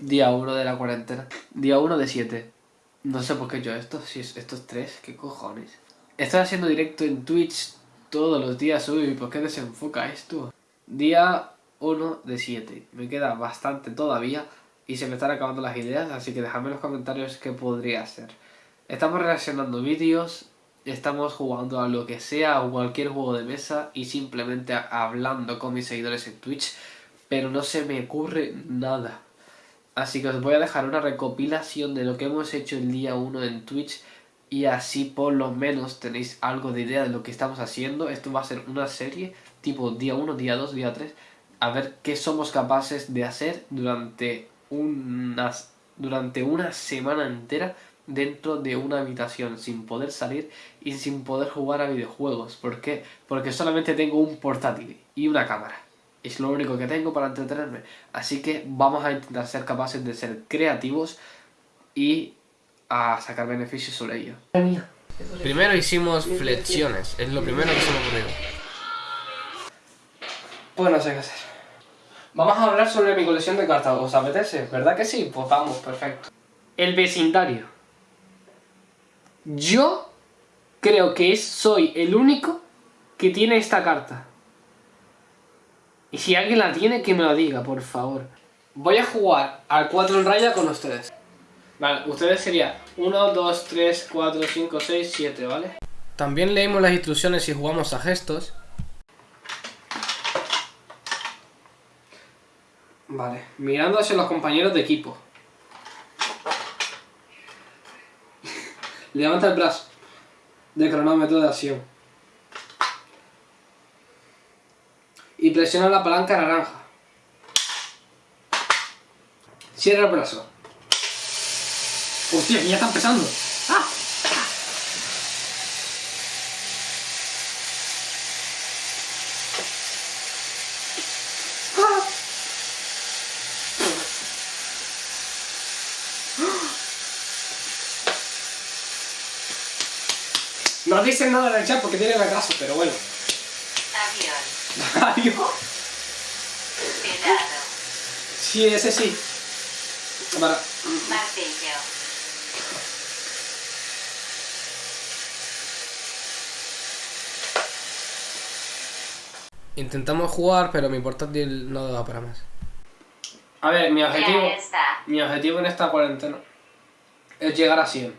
Día 1 de la cuarentena. Día 1 de 7. No sé por qué yo esto, si es, estos tres, ¿qué cojones? Estoy haciendo directo en Twitch todos los días. Uy, ¿por qué desenfoca esto? Día 1 de 7. Me queda bastante todavía y se me están acabando las ideas, así que dejadme en los comentarios qué podría hacer. Estamos reaccionando vídeos, estamos jugando a lo que sea, a cualquier juego de mesa y simplemente hablando con mis seguidores en Twitch, pero no se me ocurre nada. Así que os voy a dejar una recopilación de lo que hemos hecho el día 1 en Twitch y así por lo menos tenéis algo de idea de lo que estamos haciendo. Esto va a ser una serie tipo día 1, día 2, día 3, a ver qué somos capaces de hacer durante unas, durante una semana entera dentro de una habitación sin poder salir y sin poder jugar a videojuegos. ¿Por qué? Porque solamente tengo un portátil y una cámara. Es lo único que tengo para entretenerme. Así que vamos a intentar ser capaces de ser creativos y a sacar beneficios sobre ello. Primero hicimos flexiones, es lo primero que se me ocurrió. Pues no sé qué hacer. Vamos a hablar sobre mi colección de cartas, ¿os apetece? ¿Verdad que sí? Pues vamos, perfecto. El vecindario. Yo creo que soy el único que tiene esta carta. Y si alguien la tiene, que me lo diga, por favor. Voy a jugar al 4 en raya con ustedes. Vale, ustedes serían 1, 2, 3, 4, 5, 6, 7, ¿vale? También leímos las instrucciones y jugamos a gestos. Vale, mirando hacia los compañeros de equipo. Levanta el brazo de cronómetro de acción. Y presiona la palanca naranja. Cierra el brazo. Hostia, que ya está empezando. ¡Ah! No dicen nada en el chat porque tienen retraso, pero bueno. Avión. Pelado. Sí, ese sí. Para. Martillo. Intentamos jugar, pero mi portátil no da para más. A ver, mi objetivo, mi objetivo en esta cuarentena es llegar a 100.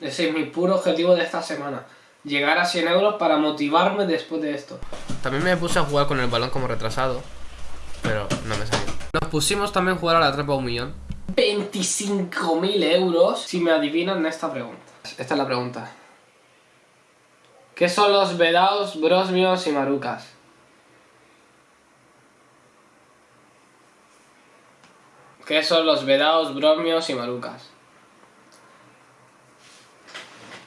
Ese es mi puro objetivo de esta semana. Llegar a 100 euros para motivarme después de esto. También me puse a jugar con el balón como retrasado, pero no me salió. Nos pusimos también a jugar a la trapa un millón. 25.000 euros si me adivinan esta pregunta. Esta es la pregunta. ¿Qué son los vedados, brosmios y marucas? ¿Qué son los vedados, brosmios y marucas?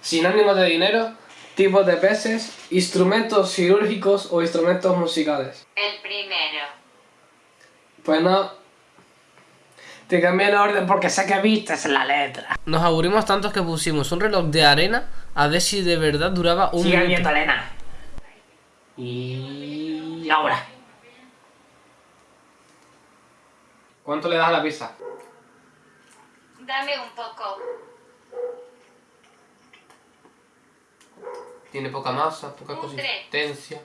Sinónimos de dinero, tipos de peces, instrumentos quirúrgicos o instrumentos musicales. El primero. Pues no. Te cambié el orden porque sé que viste la letra. Nos aburrimos tanto que pusimos un reloj de arena a ver si de verdad duraba un Sigue minuto. Elena. Y ahora. ¿Cuánto le das a la pizza? Dame un poco. Tiene poca masa, poca Un tres. consistencia.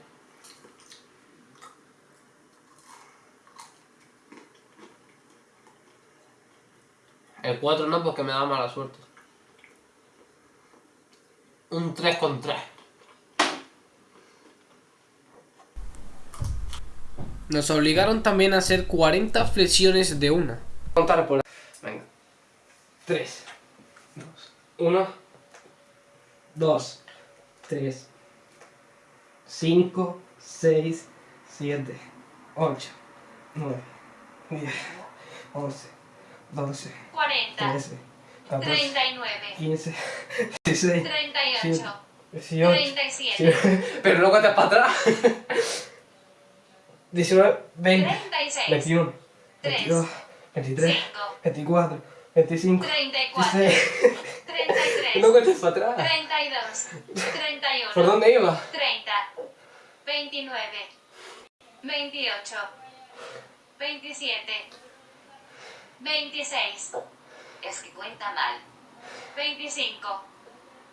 El 4 no, porque me da mala suerte. Un 3 con 3. Nos obligaron también a hacer 40 flexiones de una. Contar por Venga. 3, 2, 1, 2, 3, 5, 6, 7, 8, 9, 10, 11, 12, 40. 13, 14, 39. 15, 16, 38. 18, 37. Pero no cuentas para atrás. 19, 20, 36. 21, 3. 22, 23, 5. 24, 25, 34. 26. 33. No cuentes para atrás. 32. 31. ¿Por dónde iba? 30. 29. 28. 27. 26. Es que cuenta mal. 25.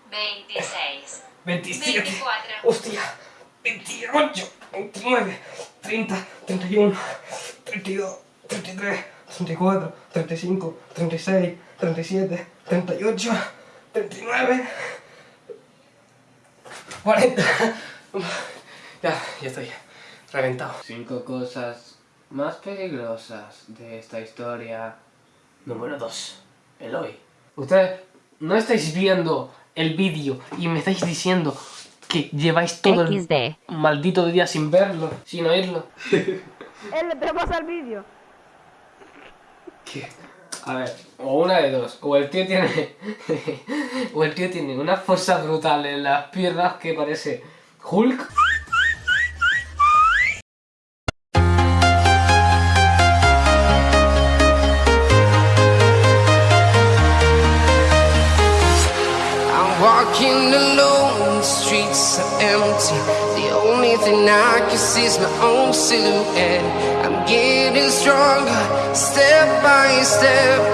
26. 27. 24. Hostia. 28, 29, 30, 31, 32, 33, 34, 35, 36, 37, 38, 39, 40. Ya, ya estoy reventado. Cinco cosas más peligrosas de esta historia. Número 2. Eloy. Ustedes no estáis viendo el vídeo y me estáis diciendo que lleváis todo el XD. maldito día sin verlo, sin oírlo. Él le pasa el vídeo. ¿Qué? A ver, o una de dos, o el tío tiene. o el tío tiene una fuerza brutal en las piernas que parece Hulk. Walking alone, the streets are empty. The only thing I can see is my own silhouette. I'm getting stronger, step by step.